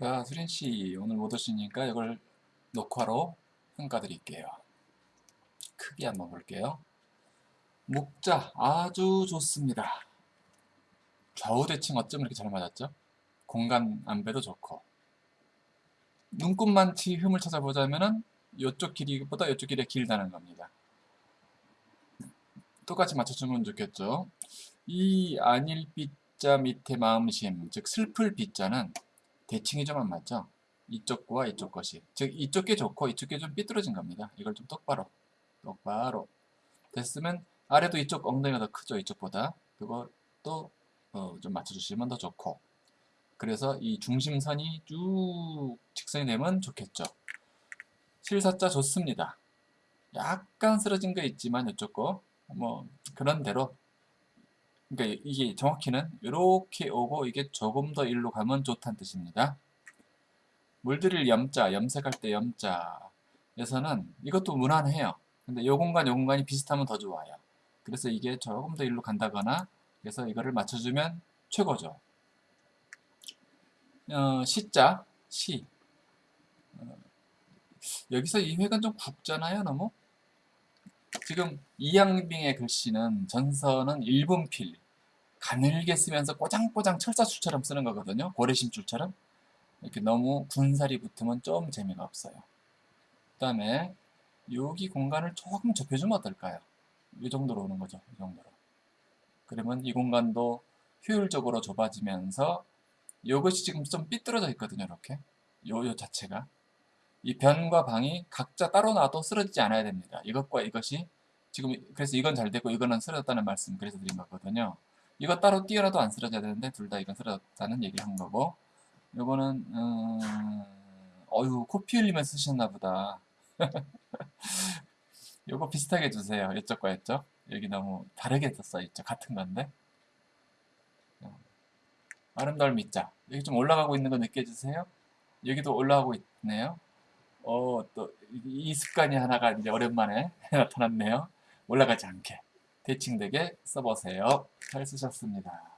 자, 수린씨 오늘 못 오시니까 이걸 녹화로 평가 드릴게요. 크게 한번 볼게요. 목자 아주 좋습니다. 좌우 대칭 어쩜 이렇게 잘 맞았죠? 공간 안배도 좋고 눈곱만치 흠을 찾아보자면은 이쪽 길이보다 이쪽 길이가 길다는 겁니다. 똑같이 맞춰주면 좋겠죠. 이 안일빛자 밑에 마음심, 즉 슬플 빛자는 대칭이 좀안 맞죠? 이쪽과 이쪽 것이. 즉 이쪽 게 좋고 이쪽 게 좀 삐뚤어진 겁니다. 이걸 좀 똑바로 똑바로 됐으면 아래도 이쪽 엉덩이가 더 크죠 이쪽보다 그것도 어, 좀 맞춰주시면 더 좋고 그래서 이 중심선이 쭉 직선이 되면 좋겠죠 실사자 좋습니다 약간 쓰러진 거 있지만 이쪽 거뭐 그런 대로 그러니까 이게 정확히는 이렇게 오고 이게 조금 더 일로 가면 좋다는 뜻입니다. 물들일 염자 염색할 때 염자에서는 이것도 무난해요. 근데 요 공간 요 공간이 비슷하면 더 좋아요. 그래서 이게 조금 더 일로 간다거나 그래서 이거를 맞춰주면 최고죠. 어, 시자 시. 어, 여기서 이 획은 좀 굵잖아요 너무 지금 이양빙의 글씨는 전서는 일분필 가늘게 쓰면서 꼬장꼬장 철사줄처럼 쓰는 거거든요 고래심줄처럼 이렇게 너무 군살이 붙으면 좀 재미가 없어요 그 다음에 여기 공간을 조금 좁혀주면 어떨까요? 이 정도로 오는 거죠. 이 정도로. 그러면 이 공간도 효율적으로 좁아지면서 이것이 지금 좀 삐뚤어져 있거든요. 이렇게. 요, 요 자체가. 이 변과 방이 각자 따로 놔도 쓰러지지 않아야 됩니다. 이것과 이것이 지금 그래서 이건 잘 되고 이거는 쓰러졌다는 말씀 그래서 드린 거거든요. 이거 따로 띄어라도 안 쓰러져야 되는데 둘 다 이건 쓰러졌다는 얘기를 한 거고 요거는 음... 어휴 코피 흘리면 쓰셨나 보다. 요거 비슷하게 주세요. 이쪽과 이쪽. 여기 너무 다르게 써있죠. 같은 건데. 아름다울 밑자. 여기 좀 올라가고 있는 거 느껴지세요? 여기도 올라가고 있네요. 어, 또, 이 습관이 하나가 이제 오랜만에 나타났네요. 올라가지 않게. 대칭되게 써보세요. 잘 쓰셨습니다.